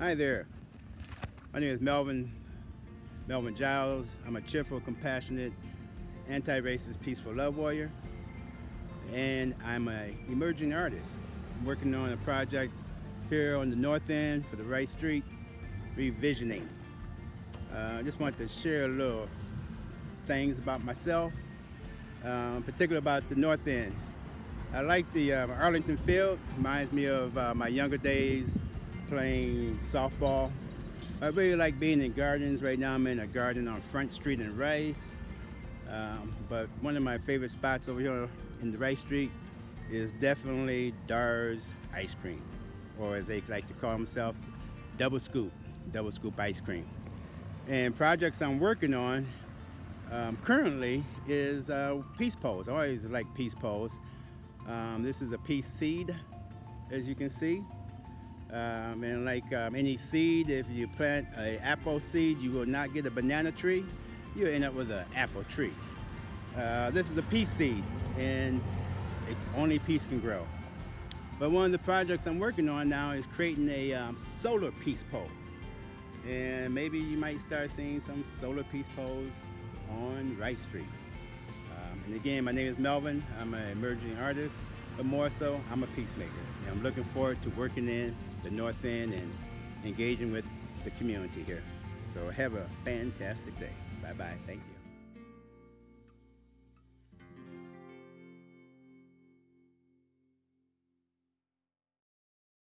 Hi there. My name is Melvin, Melvin Giles. I'm a cheerful, compassionate, anti-racist, peaceful love warrior. And I'm an emerging artist. I'm working on a project here on the north end for the Rice Street revisioning. Uh, I just wanted to share a little things about myself, um, particularly about the north end. I like the uh, Arlington Field, reminds me of uh, my younger days playing softball. I really like being in gardens. Right now I'm in a garden on Front Street in Rice. Um, but one of my favorite spots over here in the Rice Street is definitely Dar's Ice Cream, or as they like to call themselves, Double Scoop, Double Scoop Ice Cream. And projects I'm working on um, currently is uh, peace poles. I always like peace poles. Um, this is a peace seed, as you can see. Um, and like um, any seed, if you plant an apple seed, you will not get a banana tree. You'll end up with an apple tree. Uh, this is a peace seed, and it, only peace can grow. But one of the projects I'm working on now is creating a um, solar peace pole. And maybe you might start seeing some solar peace poles on Rice Street. Um, and again, my name is Melvin. I'm an emerging artist, but more so, I'm a peacemaker. And I'm looking forward to working in the North End and engaging with the community here. So have a fantastic day. Bye-bye. Thank you.